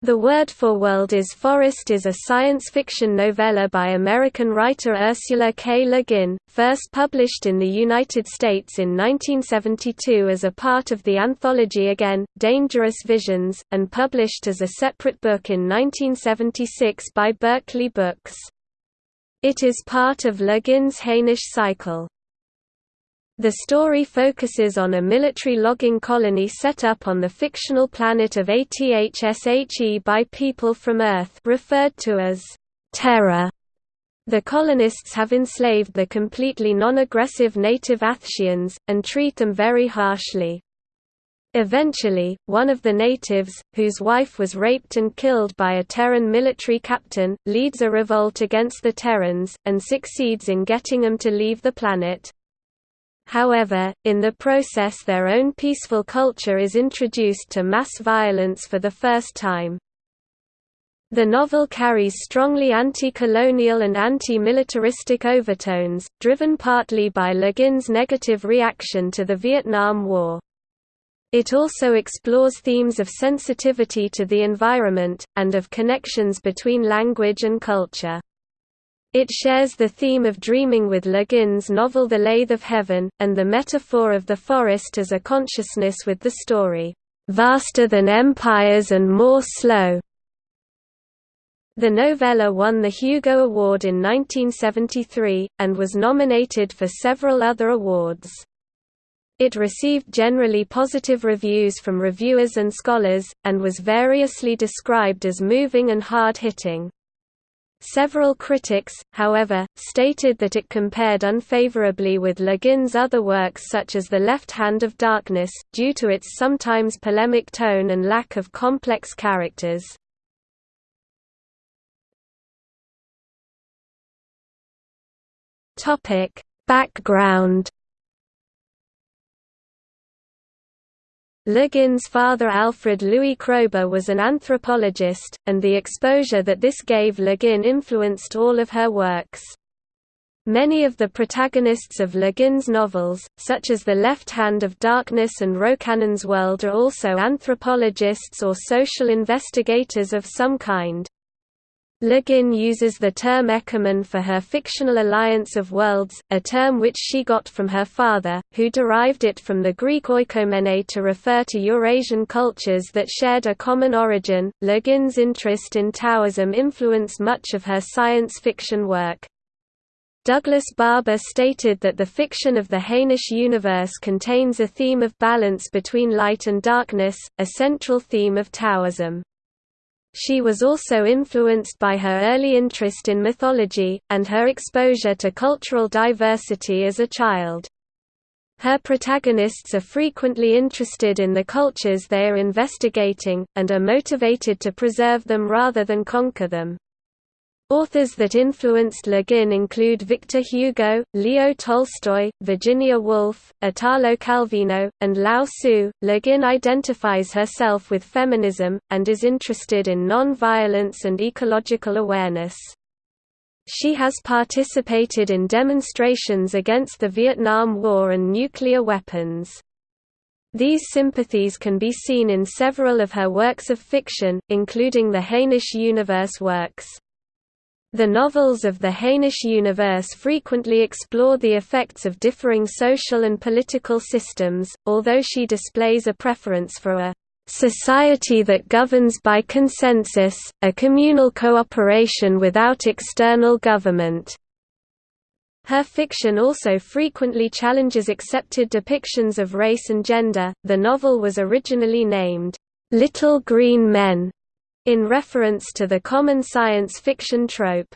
The Word for World is Forest is a science fiction novella by American writer Ursula K. Le Guin, first published in the United States in 1972 as a part of the anthology Again, Dangerous Visions, and published as a separate book in 1976 by Berkley Books. It is part of Le Guin's Hainish cycle. The story focuses on a military logging colony set up on the fictional planet of Athshe by people from Earth referred to as Terra. The colonists have enslaved the completely non-aggressive native Athsheans, and treat them very harshly. Eventually, one of the natives, whose wife was raped and killed by a Terran military captain, leads a revolt against the Terrans, and succeeds in getting them to leave the planet. However, in the process their own peaceful culture is introduced to mass violence for the first time. The novel carries strongly anti-colonial and anti-militaristic overtones, driven partly by Le Guin's negative reaction to the Vietnam War. It also explores themes of sensitivity to the environment, and of connections between language and culture. It shares the theme of dreaming with Le Guin's novel The Lathe of Heaven, and the metaphor of the forest as a consciousness with the story, "...vaster than empires and more slow." The novella won the Hugo Award in 1973, and was nominated for several other awards. It received generally positive reviews from reviewers and scholars, and was variously described as moving and hard-hitting. Several critics, however, stated that it compared unfavorably with Le Guin's other works such as The Left Hand of Darkness, due to its sometimes polemic tone and lack of complex characters. Background Le Guin's father Alfred Louis Kroeber was an anthropologist, and the exposure that this gave Le Guin influenced all of her works. Many of the protagonists of Le Guin's novels, such as The Left Hand of Darkness and Rocannon's World are also anthropologists or social investigators of some kind. Le Guin uses the term Ekumen for her fictional alliance of worlds, a term which she got from her father, who derived it from the Greek oikomene to refer to Eurasian cultures that shared a common origin. Le Guin's interest in Taoism influenced much of her science fiction work. Douglas Barbour stated that the fiction of the Hainish universe contains a theme of balance between light and darkness, a central theme of Taoism. She was also influenced by her early interest in mythology, and her exposure to cultural diversity as a child. Her protagonists are frequently interested in the cultures they are investigating, and are motivated to preserve them rather than conquer them. Authors that influenced Le Guin include Victor Hugo, Leo Tolstoy, Virginia Woolf, Italo Calvino, and Lao Tzu. Le Guin identifies herself with feminism, and is interested in non-violence and ecological awareness. She has participated in demonstrations against the Vietnam War and nuclear weapons. These sympathies can be seen in several of her works of fiction, including the Hainish Universe works. The novels of the Hainish universe frequently explore the effects of differing social and political systems, although she displays a preference for a society that governs by consensus, a communal cooperation without external government. Her fiction also frequently challenges accepted depictions of race and gender. The novel was originally named, Little Green Men, in reference to the common science fiction trope.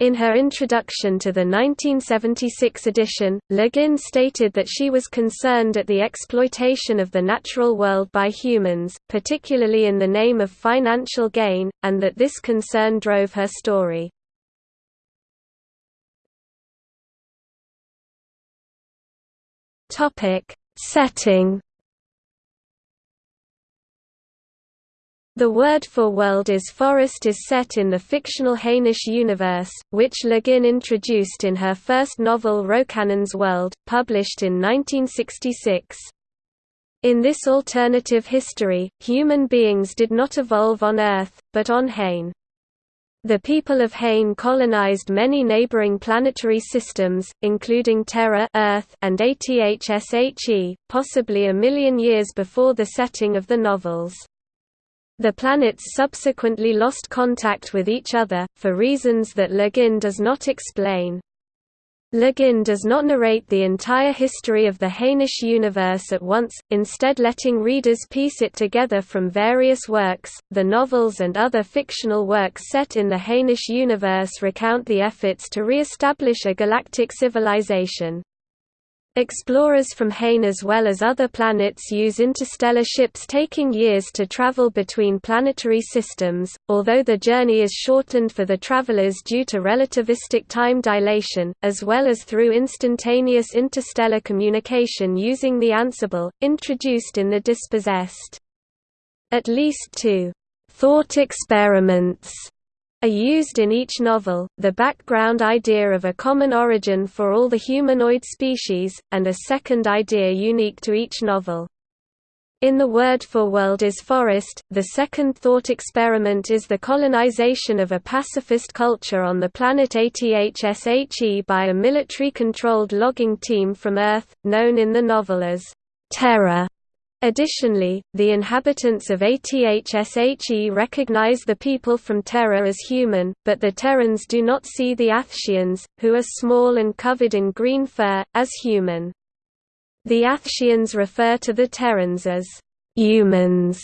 In her introduction to the 1976 edition, Le Guin stated that she was concerned at the exploitation of the natural world by humans, particularly in the name of financial gain, and that this concern drove her story. Setting The word for world is forest is set in the fictional Hainish universe, which Le Guin introduced in her first novel Rocannon's World, published in 1966. In this alternative history, human beings did not evolve on Earth, but on Hain. The people of Hain colonized many neighboring planetary systems, including Terra Earth and ATHSHE, possibly a million years before the setting of the novels. The planets subsequently lost contact with each other, for reasons that Le Guin does not explain. Le Guin does not narrate the entire history of the Hainish universe at once, instead letting readers piece it together from various works. The novels and other fictional works set in the Hainish universe recount the efforts to re-establish a galactic civilization. Explorers from Hain as well as other planets use interstellar ships taking years to travel between planetary systems, although the journey is shortened for the travelers due to relativistic time dilation, as well as through instantaneous interstellar communication using the Ansible, introduced in the Dispossessed. At least two thought experiments are used in each novel, the background idea of a common origin for all the humanoid species, and a second idea unique to each novel. In The Word for World is Forest, the second thought experiment is the colonization of a pacifist culture on the planet ATHSHE by a military-controlled logging team from Earth, known in the novel as Terra. Additionally, the inhabitants of ATHSHE recognize the people from Terra as human, but the Terrans do not see the Athsheans, who are small and covered in green fur, as human. The Athsheans refer to the Terrans as humans,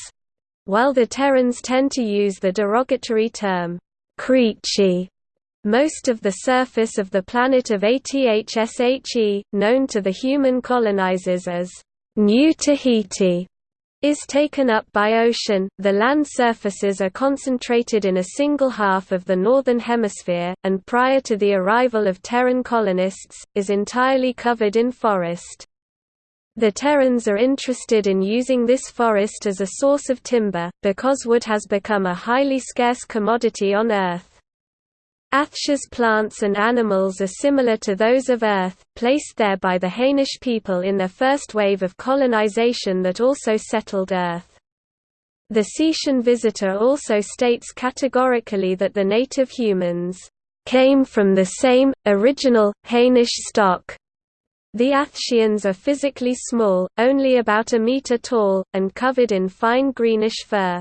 while the Terrans tend to use the derogatory term creechie. Most of the surface of the planet of ATHSHE, known to the human colonizers as New Tahiti is taken up by ocean. The land surfaces are concentrated in a single half of the northern hemisphere, and prior to the arrival of Terran colonists, is entirely covered in forest. The Terrans are interested in using this forest as a source of timber, because wood has become a highly scarce commodity on Earth. Athshe's plants and animals are similar to those of Earth, placed there by the Hainish people in their first wave of colonization that also settled Earth. The Cetian visitor also states categorically that the native humans came from the same, original, Hainish stock. The Athsheans are physically small, only about a meter tall, and covered in fine greenish fur.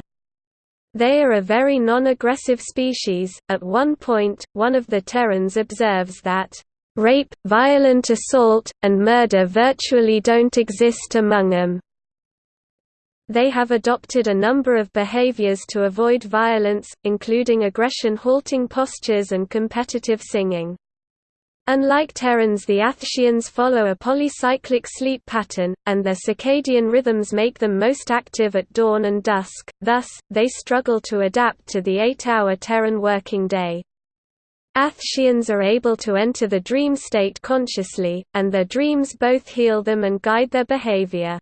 They are a very non-aggressive species. At one point, one of the Terrans observes that rape, violent assault, and murder virtually don't exist among them. They have adopted a number of behaviors to avoid violence, including aggression halting postures and competitive singing. Unlike Terrans the Athsheans follow a polycyclic sleep pattern, and their circadian rhythms make them most active at dawn and dusk, thus, they struggle to adapt to the eight-hour Terran working day. Athsheans are able to enter the dream state consciously, and their dreams both heal them and guide their behavior.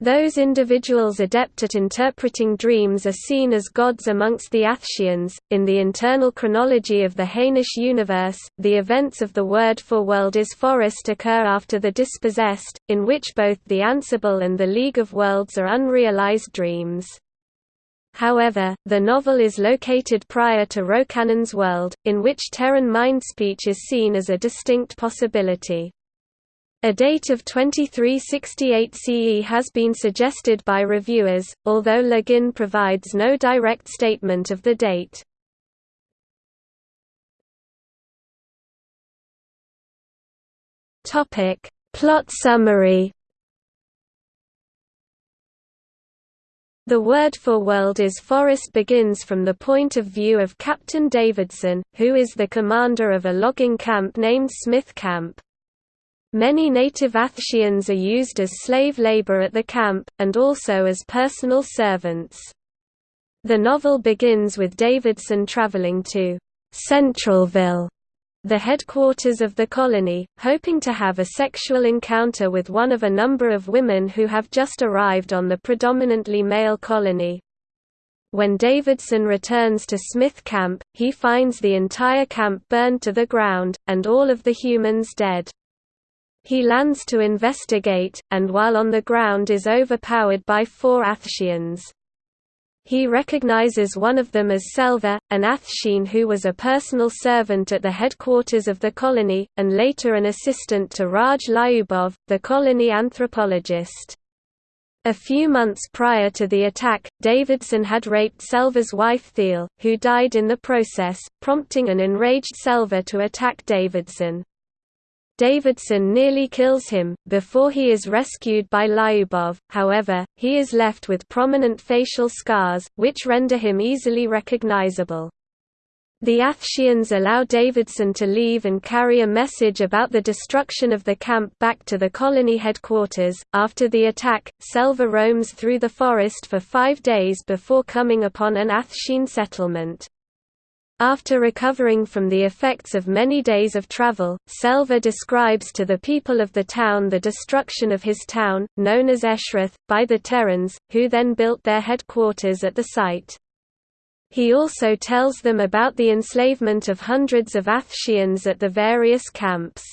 Those individuals adept at interpreting dreams are seen as gods amongst the Athsheans. In the internal chronology of the Hainish universe, the events of the Word for World is Forest occur after the Dispossessed, in which both the Ansible and the League of Worlds are unrealized dreams. However, the novel is located prior to Rocannon's world, in which Terran mind speech is seen as a distinct possibility. A date of 2368 CE has been suggested by reviewers, although Le Guin provides no direct statement of the date. Plot summary. The word for world is forest begins from the point of view of Captain Davidson, who is the commander of a logging camp named Smith Camp. Many native Athsheans are used as slave labor at the camp, and also as personal servants. The novel begins with Davidson traveling to Centralville, the headquarters of the colony, hoping to have a sexual encounter with one of a number of women who have just arrived on the predominantly male colony. When Davidson returns to Smith Camp, he finds the entire camp burned to the ground, and all of the humans dead. He lands to investigate, and while on the ground is overpowered by four Athsheans. He recognizes one of them as Selva, an Athshean who was a personal servant at the headquarters of the colony, and later an assistant to Raj Lyubov, the colony anthropologist. A few months prior to the attack, Davidson had raped Selva's wife Thele, who died in the process, prompting an enraged Selva to attack Davidson. Davidson nearly kills him, before he is rescued by Lyubov, however, he is left with prominent facial scars, which render him easily recognizable. The Athsheans allow Davidson to leave and carry a message about the destruction of the camp back to the colony headquarters. After the attack, Selva roams through the forest for five days before coming upon an Athshean settlement. After recovering from the effects of many days of travel, Selva describes to the people of the town the destruction of his town, known as Eshreth, by the Terrans, who then built their headquarters at the site. He also tells them about the enslavement of hundreds of Athsheans at the various camps.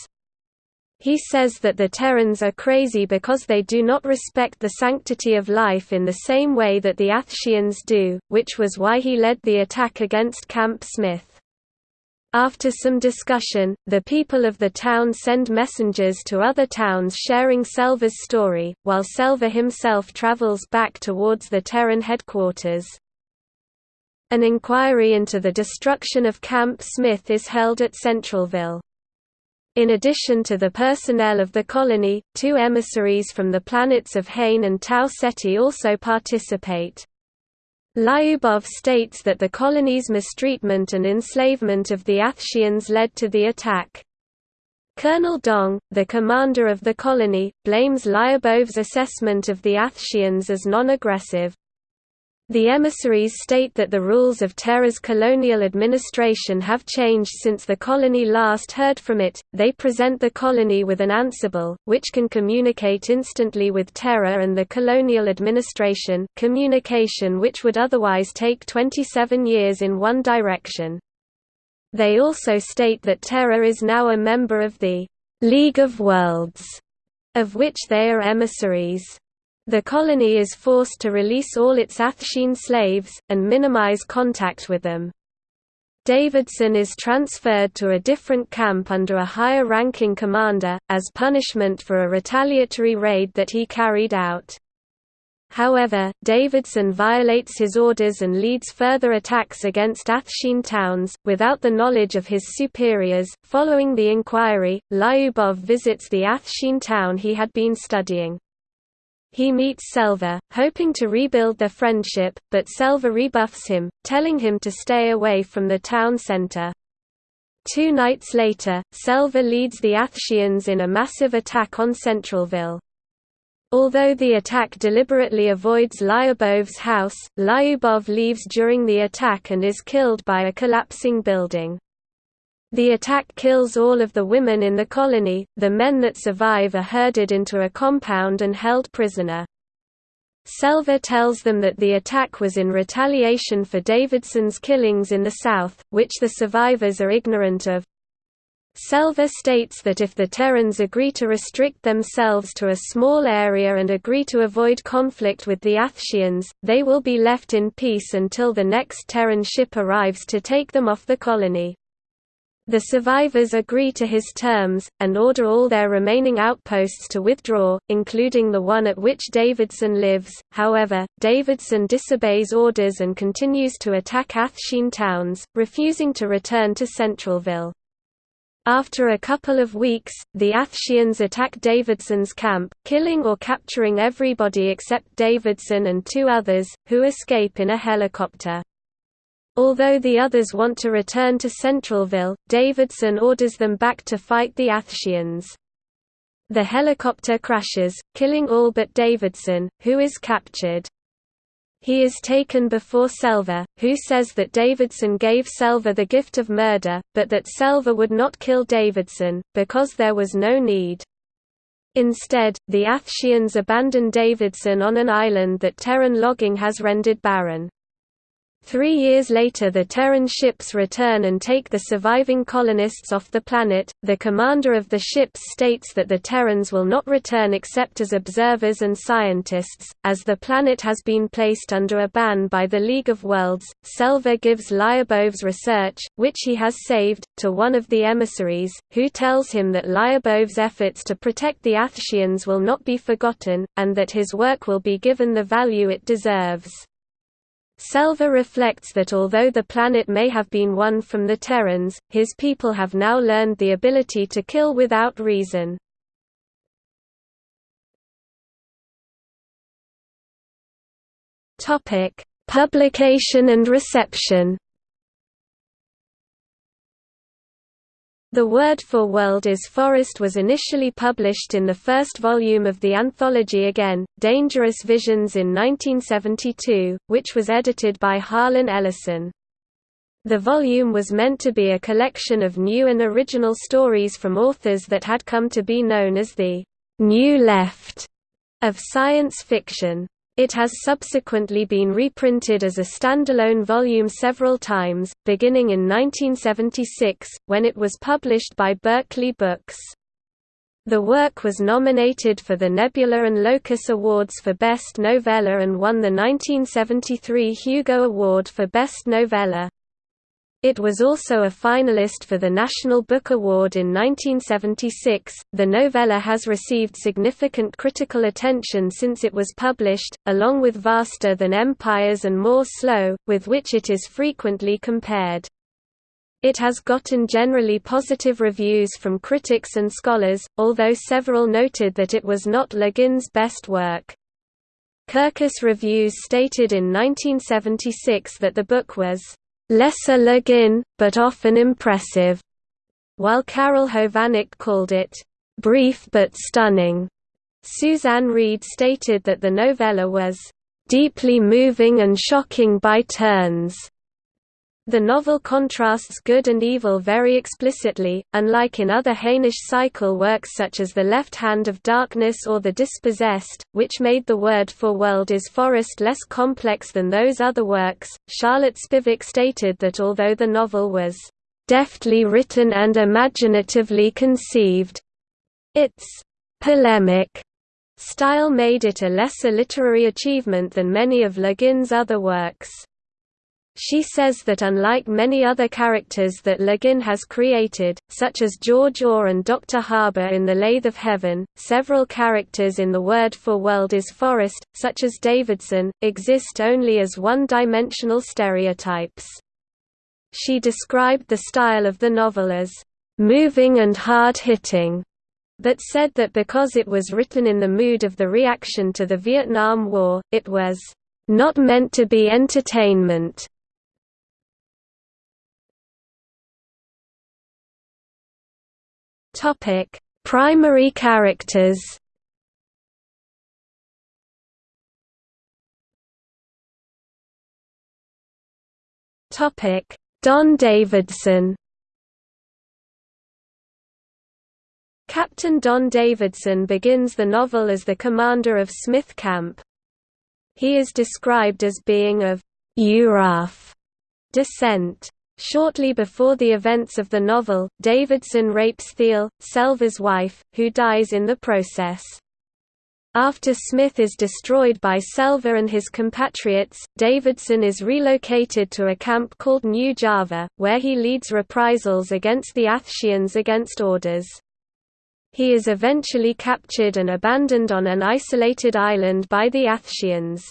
He says that the Terrans are crazy because they do not respect the sanctity of life in the same way that the Athsheans do, which was why he led the attack against Camp Smith. After some discussion, the people of the town send messengers to other towns sharing Selva's story, while Selva himself travels back towards the Terran headquarters. An inquiry into the destruction of Camp Smith is held at Centralville. In addition to the personnel of the colony, two emissaries from the planets of Hain and Tau Ceti also participate. Lyubov states that the colony's mistreatment and enslavement of the Athsheans led to the attack. Colonel Dong, the commander of the colony, blames Lyubov's assessment of the Athsheans as non-aggressive. The emissaries state that the rules of Terra's colonial administration have changed since the colony last heard from it. They present the colony with an Ansible, which can communicate instantly with Terra and the colonial administration, communication which would otherwise take 27 years in one direction. They also state that Terra is now a member of the League of Worlds, of which they are emissaries. The colony is forced to release all its Athshean slaves, and minimize contact with them. Davidson is transferred to a different camp under a higher-ranking commander, as punishment for a retaliatory raid that he carried out. However, Davidson violates his orders and leads further attacks against Athshean towns, without the knowledge of his superiors. Following the inquiry, Lyubov visits the Athshean town he had been studying. He meets Selva, hoping to rebuild their friendship, but Selva rebuffs him, telling him to stay away from the town center. Two nights later, Selva leads the Athsheans in a massive attack on Centralville. Although the attack deliberately avoids Lyubov's house, Lyubov leaves during the attack and is killed by a collapsing building. The attack kills all of the women in the colony, the men that survive are herded into a compound and held prisoner. Selva tells them that the attack was in retaliation for Davidson's killings in the South, which the survivors are ignorant of. Selva states that if the Terrans agree to restrict themselves to a small area and agree to avoid conflict with the Athsheans, they will be left in peace until the next Terran ship arrives to take them off the colony. The survivors agree to his terms, and order all their remaining outposts to withdraw, including the one at which Davidson lives. However, Davidson disobeys orders and continues to attack Athshean towns, refusing to return to Centralville. After a couple of weeks, the Athsheans attack Davidson's camp, killing or capturing everybody except Davidson and two others, who escape in a helicopter. Although the others want to return to Centralville, Davidson orders them back to fight the Athsheans. The helicopter crashes, killing all but Davidson, who is captured. He is taken before Selva, who says that Davidson gave Selva the gift of murder, but that Selva would not kill Davidson, because there was no need. Instead, the Athsheans abandon Davidson on an island that Terran logging has rendered barren. Three years later the Terran ships return and take the surviving colonists off the planet. The commander of the ships states that the Terrans will not return except as observers and scientists, as the planet has been placed under a ban by the League of Worlds. Selva gives Lyubov's research, which he has saved, to one of the emissaries, who tells him that Lyubov's efforts to protect the Athsheans will not be forgotten, and that his work will be given the value it deserves. Selva reflects that although the planet may have been won from the Terrans, his people have now learned the ability to kill without reason. Publication and reception The Word for World is Forest was initially published in the first volume of the anthology Again, Dangerous Visions in 1972, which was edited by Harlan Ellison. The volume was meant to be a collection of new and original stories from authors that had come to be known as the «New Left» of science fiction. It has subsequently been reprinted as a standalone volume several times, beginning in 1976, when it was published by Berkley Books. The work was nominated for the Nebula and Locus Awards for Best Novella and won the 1973 Hugo Award for Best Novella. It was also a finalist for the National Book Award in 1976. The novella has received significant critical attention since it was published, along with Vaster Than Empires and More Slow, with which it is frequently compared. It has gotten generally positive reviews from critics and scholars, although several noted that it was not Le Guin's best work. Kirkus Reviews stated in 1976 that the book was lesser Le Guin, but often impressive, while Carol Hovanec called it brief but stunning. Suzanne Reid stated that the novella was deeply moving and shocking by turns. The novel contrasts good and evil very explicitly, unlike in other Hainish cycle works such as The Left Hand of Darkness or The Dispossessed, which made the word for world is forest less complex than those other works. Charlotte Spivack stated that although the novel was deftly written and imaginatively conceived, its polemic style made it a lesser literary achievement than many of Le Guin's other works. She says that unlike many other characters that Le Guin has created, such as George Orr and Dr. Haber in The Lathe of Heaven, several characters in the word for world is forest, such as Davidson, exist only as one-dimensional stereotypes. She described the style of the novel as moving and hard-hitting, but said that because it was written in the mood of the reaction to the Vietnam War, it was not meant to be entertainment. Topic: Primary characters. Topic: Don Davidson. Captain Don Davidson begins the novel as the commander of Smith Camp. He is described as being of Euraf descent. Shortly before the events of the novel, Davidson rapes Thele, Selva's wife, who dies in the process. After Smith is destroyed by Selva and his compatriots, Davidson is relocated to a camp called New Java, where he leads reprisals against the Athsheans against orders. He is eventually captured and abandoned on an isolated island by the Athsheans.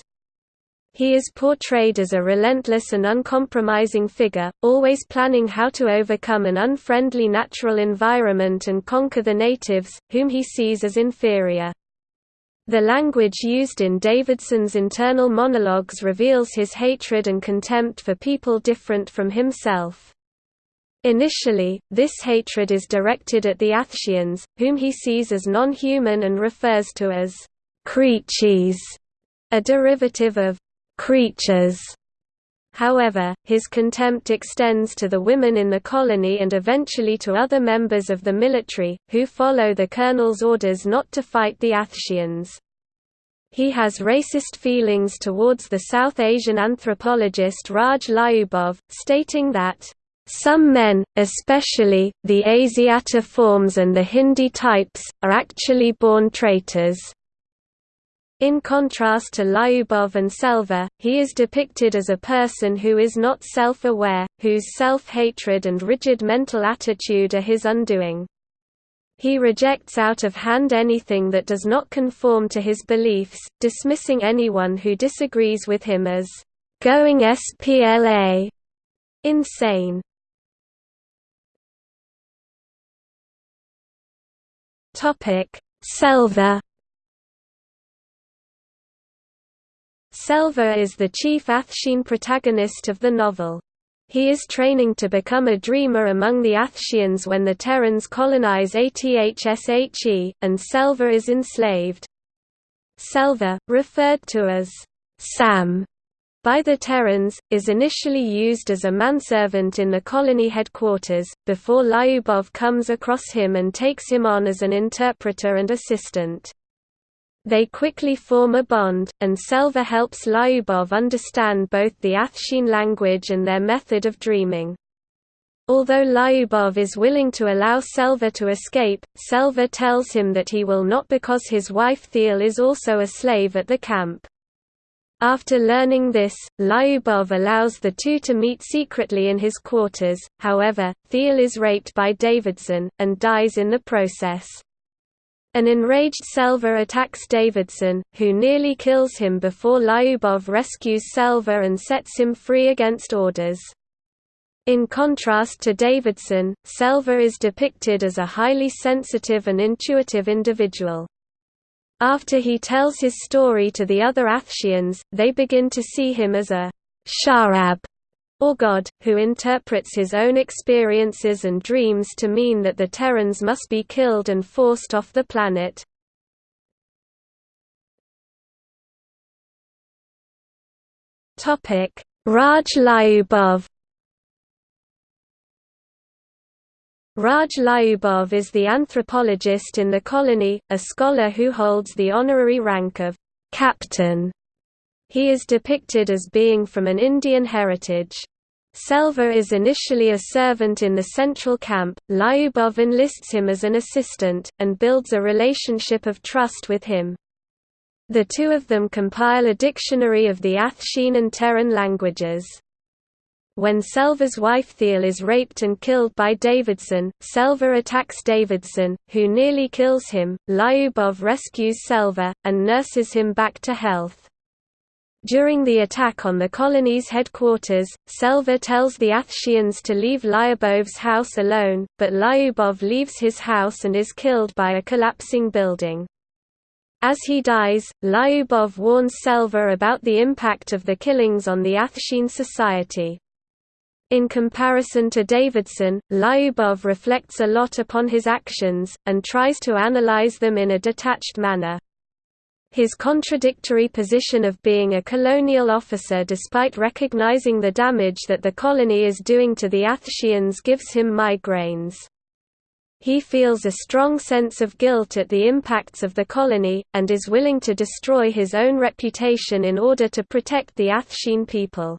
He is portrayed as a relentless and uncompromising figure, always planning how to overcome an unfriendly natural environment and conquer the natives, whom he sees as inferior. The language used in Davidson's internal monologues reveals his hatred and contempt for people different from himself. Initially, this hatred is directed at the Athsheans, whom he sees as non-human and refers to as creechies, a derivative of creatures. However, his contempt extends to the women in the colony and eventually to other members of the military, who follow the colonel's orders not to fight the Athsheans. He has racist feelings towards the South Asian anthropologist Raj Lyubov, stating that, "...some men, especially, the Asiatiforms and the Hindi types, are actually born traitors." In contrast to Lyubov and Selva, he is depicted as a person who is not self-aware, whose self-hatred and rigid mental attitude are his undoing. He rejects out of hand anything that does not conform to his beliefs, dismissing anyone who disagrees with him as going SPLA insane. Topic: Selva Selva is the chief Athshean protagonist of the novel. He is training to become a dreamer among the Athsheans when the Terrans colonize Athshe, and Selva is enslaved. Selva, referred to as Sam by the Terrans, is initially used as a manservant in the colony headquarters, before Lyubov comes across him and takes him on as an interpreter and assistant. They quickly form a bond, and Selva helps Lyubov understand both the Athshean language and their method of dreaming. Although Lyubov is willing to allow Selva to escape, Selva tells him that he will not because his wife Thele is also a slave at the camp. After learning this, Lyubov allows the two to meet secretly in his quarters, however, Thele is raped by Davidson, and dies in the process. An enraged Selva attacks Davidson, who nearly kills him before Lyubov rescues Selva and sets him free against orders. In contrast to Davidson, Selva is depicted as a highly sensitive and intuitive individual. After he tells his story to the other Athsheans, they begin to see him as a sha'ab or God, who interprets his own experiences and dreams to mean that the Terrans must be killed and forced off the planet. Raj Lyubov Raj Lyubov is the anthropologist in the colony, a scholar who holds the honorary rank of captain. He is depicted as being from an Indian heritage. Selva is initially a servant in the central camp, Lyubov enlists him as an assistant, and builds a relationship of trust with him. The two of them compile a dictionary of the Athshean and Terran languages. When Selva's wife Thele is raped and killed by Davidson, Selva attacks Davidson, who nearly kills him. Lyubov rescues Selva, and nurses him back to health. During the attack on the colony's headquarters, Selva tells the Athsheans to leave Lyubov's house alone, but Lyubov leaves his house and is killed by a collapsing building. As he dies, Lyubov warns Selva about the impact of the killings on the Athshean society. In comparison to Davidson, Lyubov reflects a lot upon his actions, and tries to analyze them in a detached manner. His contradictory position of being a colonial officer despite recognizing the damage that the colony is doing to the Athsheans gives him migraines. He feels a strong sense of guilt at the impacts of the colony, and is willing to destroy his own reputation in order to protect the Athshean people.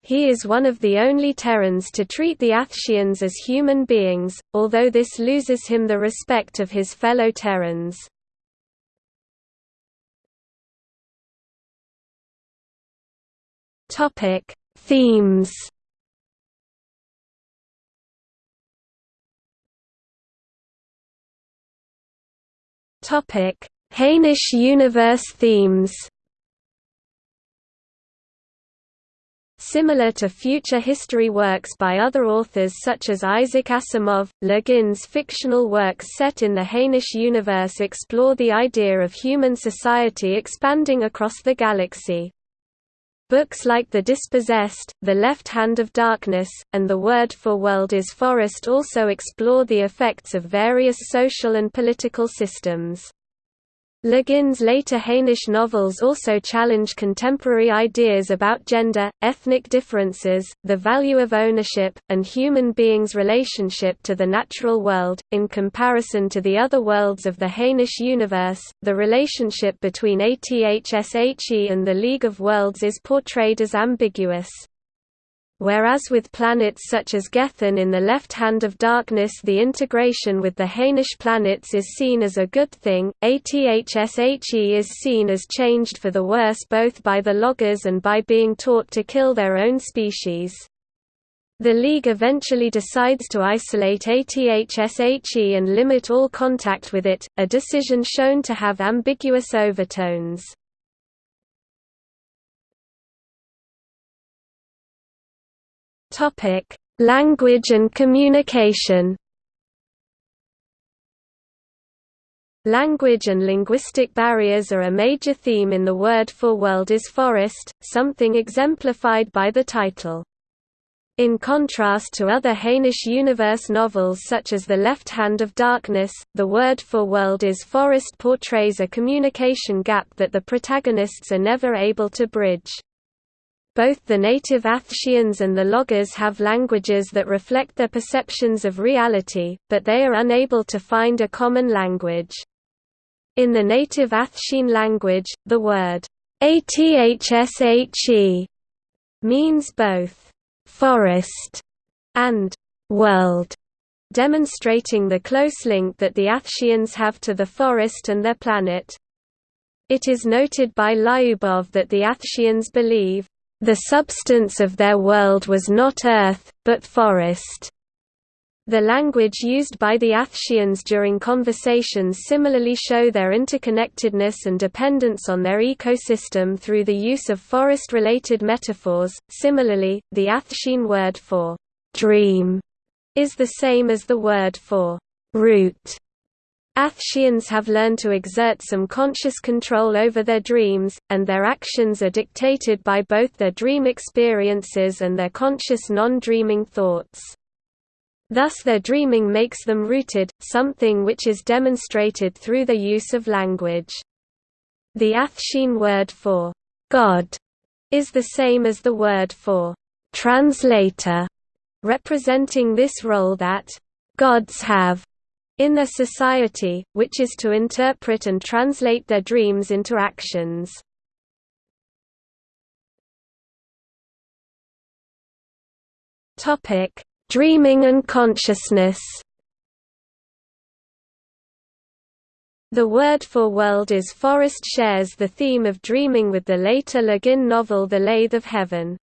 He is one of the only Terrans to treat the Athsheans as human beings, although this loses him the respect of his fellow Terrans. Topic: Themes. Topic: Hainish universe themes. Similar to future history works by other authors such as Isaac Asimov, Le Guin's fictional works set in the Hainish universe explore the idea of human society expanding across the galaxy. Books like The Dispossessed, The Left Hand of Darkness, and The Word for World is Forest also explore the effects of various social and political systems. Le Guin's later Hainish novels also challenge contemporary ideas about gender, ethnic differences, the value of ownership, and human beings' relationship to the natural world. In comparison to the other worlds of the Hainish universe, the relationship between Athshe and the League of Worlds is portrayed as ambiguous. Whereas with planets such as Gethen in the left hand of darkness the integration with the Hainish planets is seen as a good thing, Athshe is seen as changed for the worse both by the loggers and by being taught to kill their own species. The League eventually decides to isolate Athshe and limit all contact with it, a decision shown to have ambiguous overtones. Topic: Language and communication. Language and linguistic barriers are a major theme in the word for world is forest, something exemplified by the title. In contrast to other Hainish universe novels such as The Left Hand of Darkness, the word for world is forest portrays a communication gap that the protagonists are never able to bridge. Both the native Athsheans and the loggers have languages that reflect their perceptions of reality, but they are unable to find a common language. In the native Athshean language, the word athshe means both forest and world, demonstrating the close link that the Athsheans have to the forest and their planet. It is noted by Lyubov that the Athsheans believe, the substance of their world was not earth, but forest. The language used by the Athsheans during conversations similarly show their interconnectedness and dependence on their ecosystem through the use of forest-related metaphors. Similarly, the Athshean word for dream is the same as the word for root Athsheans have learned to exert some conscious control over their dreams, and their actions are dictated by both their dream experiences and their conscious non-dreaming thoughts. Thus their dreaming makes them rooted, something which is demonstrated through the use of language. The Athshean word for God is the same as the word for translator, representing this role that gods have in their society, which is to interpret and translate their dreams into actions. Dreaming and consciousness The word for world is forest shares the theme of dreaming with the later Le Guin novel The Lathe of Heaven.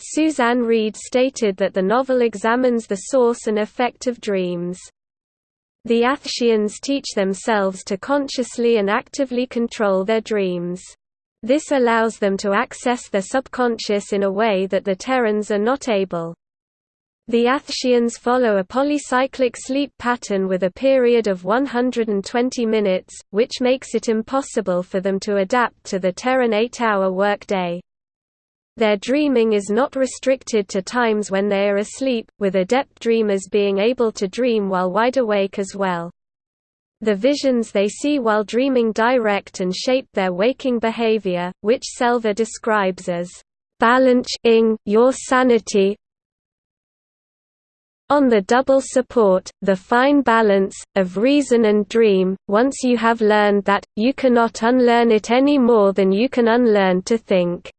Suzanne Reid stated that the novel examines the source and effect of dreams. The Athsheans teach themselves to consciously and actively control their dreams. This allows them to access their subconscious in a way that the Terrans are not able. The Athsheans follow a polycyclic sleep pattern with a period of 120 minutes, which makes it impossible for them to adapt to the Terran eight-hour workday. Their dreaming is not restricted to times when they are asleep, with adept dreamers being able to dream while wide awake as well. The visions they see while dreaming direct and shape their waking behavior, which Selva describes as balancing your sanity on the double support, the fine balance, of reason and dream, once you have learned that, you cannot unlearn it any more than you can unlearn to think.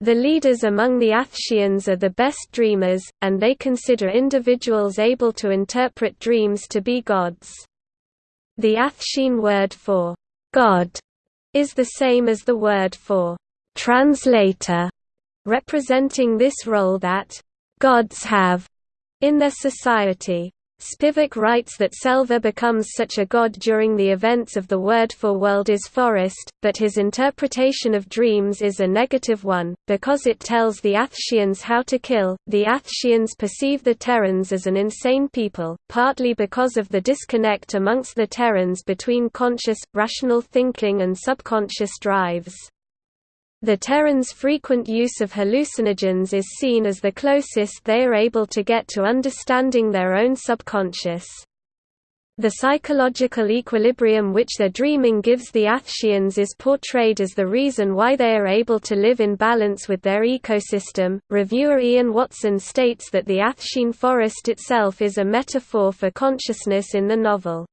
The leaders among the Athsheans are the best dreamers, and they consider individuals able to interpret dreams to be gods. The Athshean word for God is the same as the word for translator, representing this role that gods have in their society. Spivack writes that Selva becomes such a god during the events of the word for world is forest, but his interpretation of dreams is a negative one, because it tells the Athsheans how to kill. The Athsheans perceive the Terrans as an insane people, partly because of the disconnect amongst the Terrans between conscious, rational thinking and subconscious drives. The Terrans' frequent use of hallucinogens is seen as the closest they are able to get to understanding their own subconscious. The psychological equilibrium which their dreaming gives the Athsheans is portrayed as the reason why they are able to live in balance with their ecosystem. Reviewer Ian Watson states that the Athshean forest itself is a metaphor for consciousness in the novel.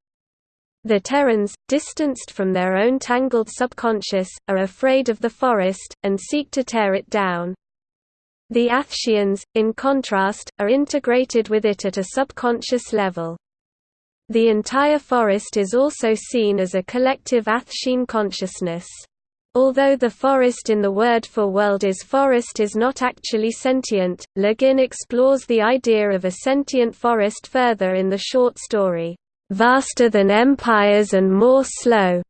The Terrans, distanced from their own tangled subconscious, are afraid of the forest, and seek to tear it down. The Athsheans, in contrast, are integrated with it at a subconscious level. The entire forest is also seen as a collective Athshean consciousness. Although the forest in the word for world is forest is not actually sentient, Le Guin explores the idea of a sentient forest further in the short story, "'Vaster Than Empires and More Slow'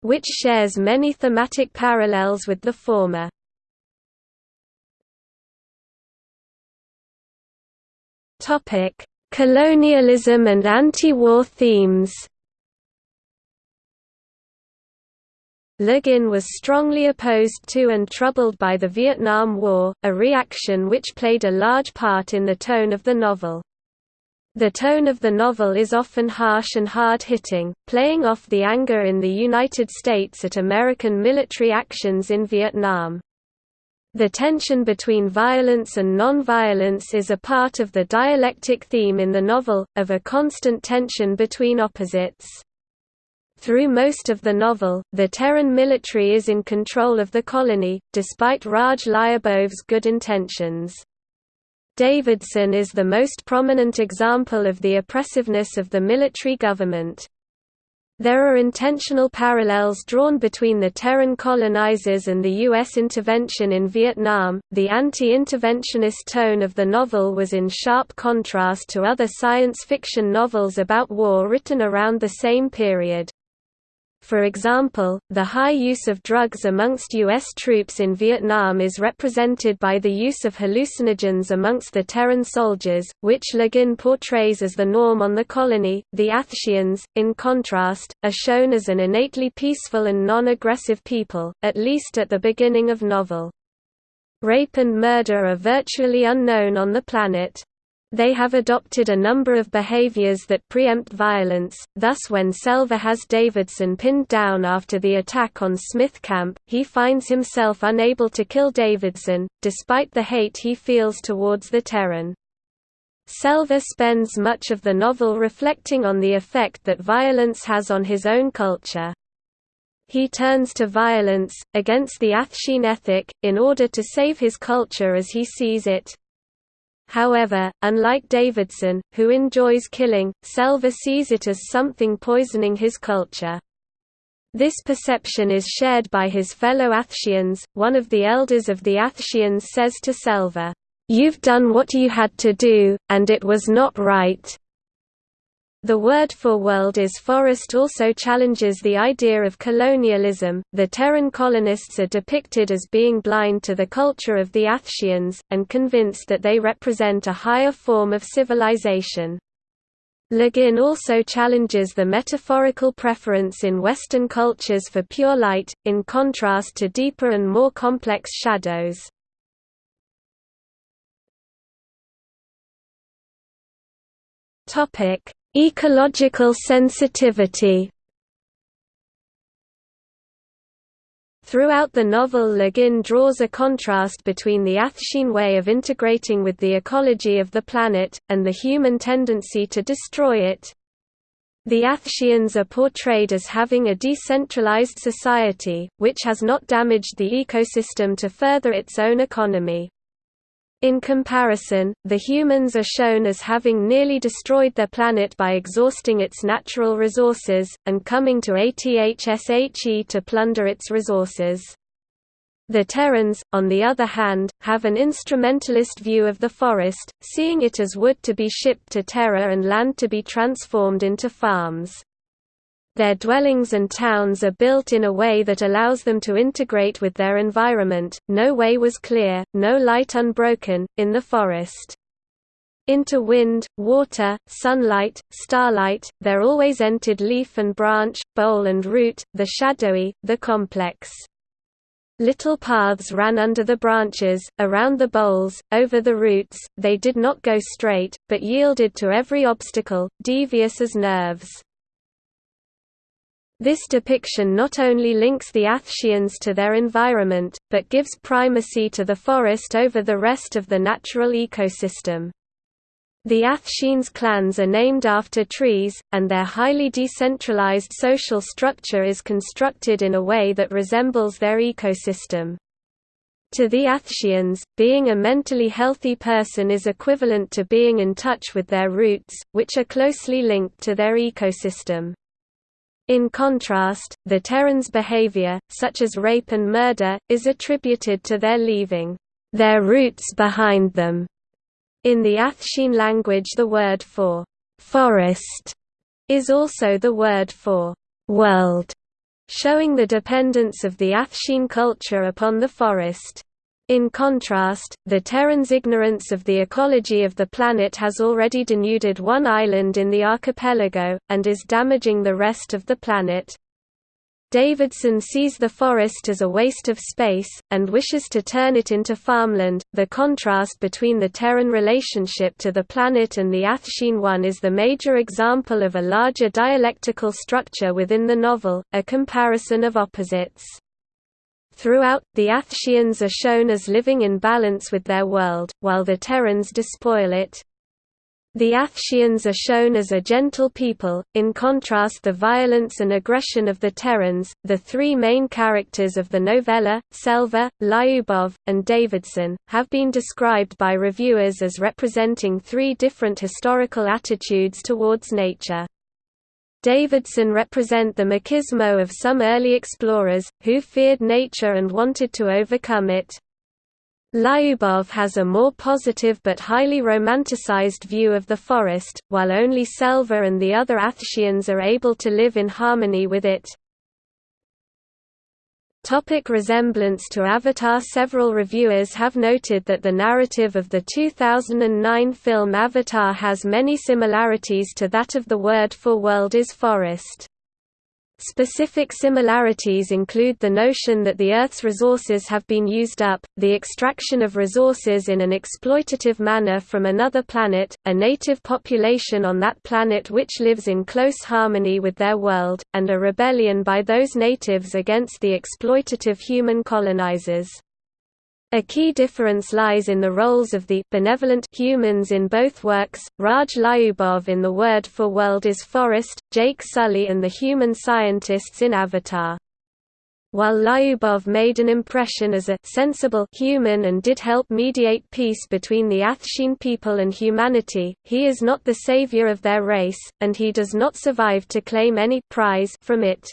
which shares many thematic parallels with the former. Topic: Colonialism and anti-war themes Le Guin was strongly opposed to and troubled by the Vietnam War, a reaction which played a large part in the tone of the novel. The tone of the novel is often harsh and hard-hitting, playing off the anger in the United States at American military actions in Vietnam. The tension between violence and non-violence is a part of the dialectic theme in the novel, of a constant tension between opposites. Through most of the novel, the Terran military is in control of the colony, despite Raj Lyubov's good intentions. Davidson is the most prominent example of the oppressiveness of the military government. There are intentional parallels drawn between the Terran colonizers and the U.S. intervention in Vietnam. The anti interventionist tone of the novel was in sharp contrast to other science fiction novels about war written around the same period. For example, the high use of drugs amongst U.S. troops in Vietnam is represented by the use of hallucinogens amongst the Terran soldiers, which Le Guin portrays as the norm on the colony. The Athsheans, in contrast, are shown as an innately peaceful and non-aggressive people, at least at the beginning of novel. Rape and murder are virtually unknown on the planet, they have adopted a number of behaviors that preempt violence, thus when Selva has Davidson pinned down after the attack on Smith Camp, he finds himself unable to kill Davidson, despite the hate he feels towards the Terran. Selva spends much of the novel reflecting on the effect that violence has on his own culture. He turns to violence, against the Athshean ethic, in order to save his culture as he sees it, However, unlike Davidson, who enjoys killing, Selva sees it as something poisoning his culture. This perception is shared by his fellow Athsheans. One of the elders of the Athsheans says to Selva, You've done what you had to do, and it was not right. The word for world is forest also challenges the idea of colonialism. The Terran colonists are depicted as being blind to the culture of the Athsheans, and convinced that they represent a higher form of civilization. Le Guin also challenges the metaphorical preference in Western cultures for pure light, in contrast to deeper and more complex shadows. Topic Ecological sensitivity Throughout the novel Le Guin draws a contrast between the Athshean way of integrating with the ecology of the planet, and the human tendency to destroy it. The Athsheans are portrayed as having a decentralized society, which has not damaged the ecosystem to further its own economy. In comparison, the humans are shown as having nearly destroyed their planet by exhausting its natural resources, and coming to Athshe to plunder its resources. The Terrans, on the other hand, have an instrumentalist view of the forest, seeing it as wood to be shipped to Terra and land to be transformed into farms. Their dwellings and towns are built in a way that allows them to integrate with their environment, no way was clear, no light unbroken, in the forest. Into wind, water, sunlight, starlight, there always entered leaf and branch, bole and root, the shadowy, the complex. Little paths ran under the branches, around the boles, over the roots, they did not go straight, but yielded to every obstacle, devious as nerves. This depiction not only links the Athsheans to their environment, but gives primacy to the forest over the rest of the natural ecosystem. The Athsheans clans are named after trees, and their highly decentralized social structure is constructed in a way that resembles their ecosystem. To the Athsheans, being a mentally healthy person is equivalent to being in touch with their roots, which are closely linked to their ecosystem. In contrast, the Terrans' behavior, such as rape and murder, is attributed to their leaving their roots behind them in the Athshean language the word for «forest» is also the word for «world», showing the dependence of the Athshean culture upon the forest. In contrast, the Terrans' ignorance of the ecology of the planet has already denuded one island in the archipelago, and is damaging the rest of the planet. Davidson sees the forest as a waste of space, and wishes to turn it into farmland. The contrast between the Terran relationship to the planet and the Athshean one is the major example of a larger dialectical structure within the novel, a comparison of opposites. Throughout, the Athsheans are shown as living in balance with their world, while the Terrans despoil it. The Athsheans are shown as a gentle people, in contrast the violence and aggression of the Terrans. The three main characters of the novella, Selva, Lyubov, and Davidson, have been described by reviewers as representing three different historical attitudes towards nature. Davidson represent the machismo of some early explorers, who feared nature and wanted to overcome it. Lyubov has a more positive but highly romanticized view of the forest, while only Selva and the other Athsheans are able to live in harmony with it. Topic resemblance to Avatar Several reviewers have noted that the narrative of the 2009 film Avatar has many similarities to that of the word for world is forest. Specific similarities include the notion that the Earth's resources have been used up, the extraction of resources in an exploitative manner from another planet, a native population on that planet which lives in close harmony with their world, and a rebellion by those natives against the exploitative human colonizers. A key difference lies in the roles of the benevolent humans in both works, Raj Lyubov in The Word for World is Forest, Jake Sully and the human scientists in Avatar. While Lyubov made an impression as a sensible human and did help mediate peace between the Athshean people and humanity, he is not the savior of their race, and he does not survive to claim any prize from it.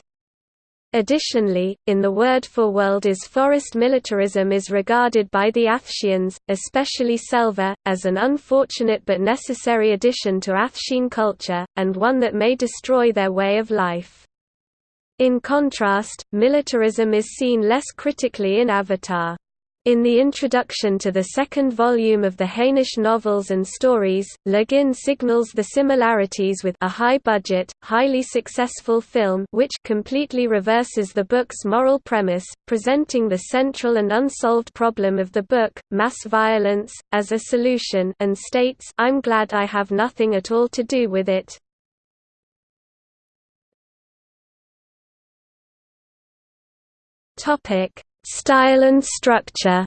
Additionally, in the word for world is forest militarism is regarded by the Athsheans, especially Selva, as an unfortunate but necessary addition to Athshean culture, and one that may destroy their way of life. In contrast, militarism is seen less critically in Avatar. In the introduction to the second volume of the Hainish novels and stories, Le Guin signals the similarities with a high-budget, highly successful film which completely reverses the book's moral premise, presenting the central and unsolved problem of the book, mass violence, as a solution and states I'm glad I have nothing at all to do with it. Topic Style and structure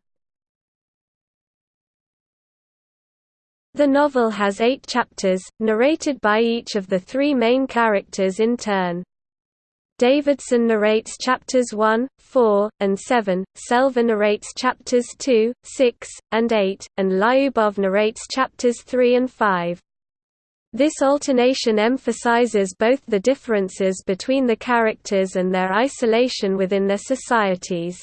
The novel has eight chapters, narrated by each of the three main characters in turn. Davidson narrates chapters 1, 4, and 7, Selva narrates chapters 2, 6, and 8, and Lyubov narrates chapters 3 and 5. This alternation emphasizes both the differences between the characters and their isolation within their societies.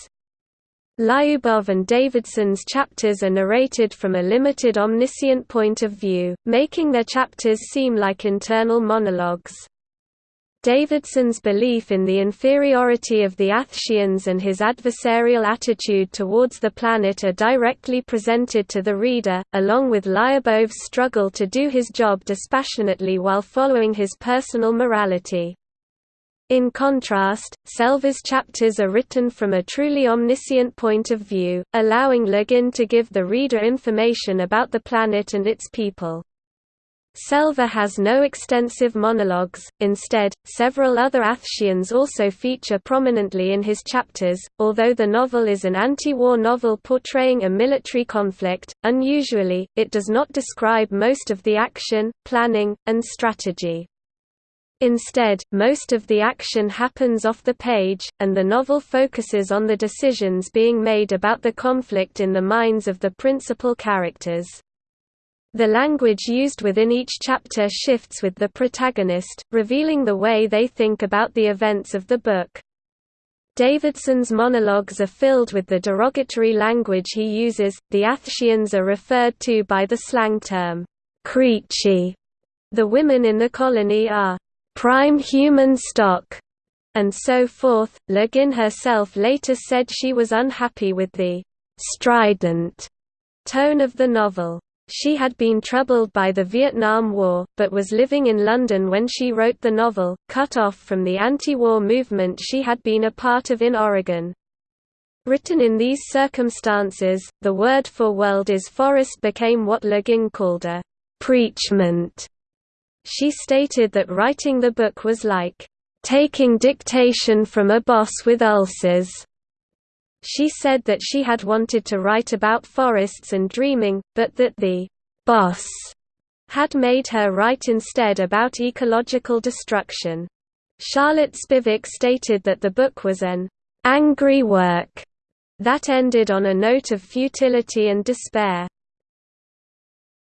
Lyubov and Davidson's chapters are narrated from a limited omniscient point of view, making their chapters seem like internal monologues. Davidson's belief in the inferiority of the Athsheans and his adversarial attitude towards the planet are directly presented to the reader, along with Lyubov's struggle to do his job dispassionately while following his personal morality. In contrast, Selva's chapters are written from a truly omniscient point of view, allowing Le Guin to give the reader information about the planet and its people. Selva has no extensive monologues, instead, several other Athsheans also feature prominently in his chapters. Although the novel is an anti war novel portraying a military conflict, unusually, it does not describe most of the action, planning, and strategy. Instead, most of the action happens off the page, and the novel focuses on the decisions being made about the conflict in the minds of the principal characters. The language used within each chapter shifts with the protagonist, revealing the way they think about the events of the book. Davidson's monologues are filled with the derogatory language he uses. The Athsheans are referred to by the slang term, creechie. The women in the colony are prime human stock, and so forth. Le Guin herself later said she was unhappy with the strident tone of the novel. She had been troubled by the Vietnam War, but was living in London when she wrote the novel, cut off from the anti-war movement she had been a part of in Oregon. Written in these circumstances, the word for world is forest became what Le Guin called a preachment. She stated that writing the book was like, "...taking dictation from a boss with ulcers." She said that she had wanted to write about forests and dreaming, but that the boss had made her write instead about ecological destruction. Charlotte Spivack stated that the book was an angry work that ended on a note of futility and despair.